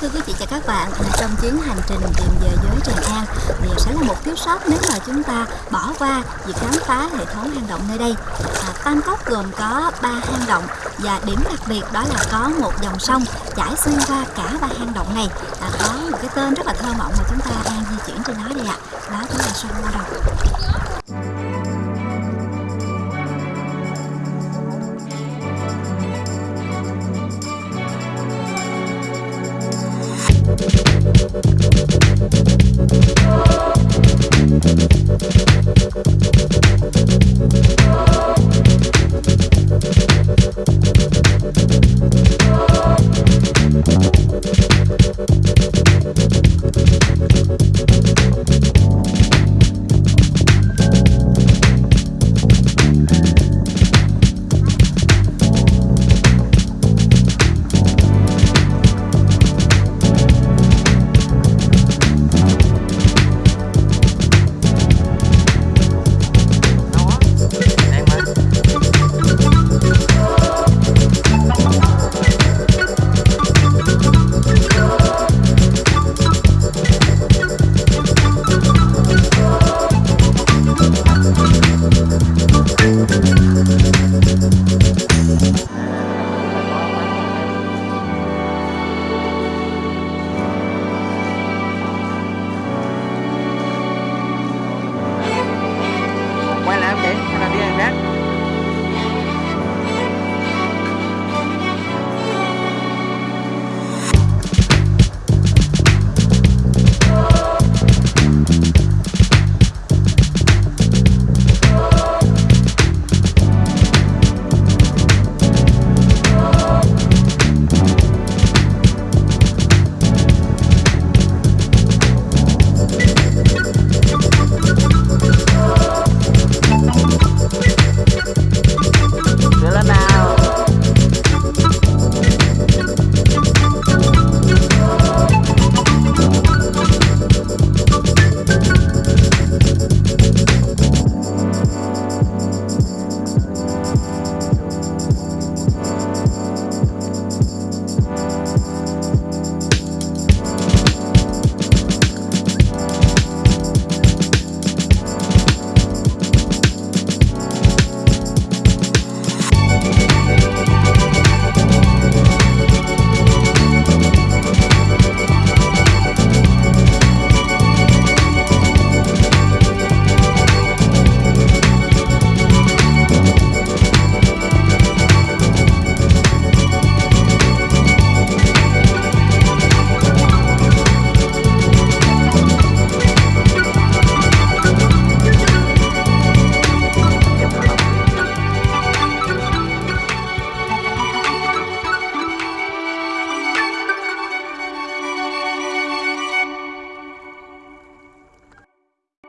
Thưa quý vị và các bạn, trong chuyến hành trình tìm về giới Tràng An thì sẽ là một thiếu sót nếu mà chúng ta bỏ qua việc khám phá hệ thống hang động nơi đây. À, Tam Cốc gồm có ba hang động và điểm đặc biệt đó là có một dòng sông chảy xuyên qua cả ba hang động này. À, có một cái tên rất là thơ mộng mà chúng ta đang di chuyển trên nó đây ạ. Đó chính là sông Lao Đồng. Okay, can I do that?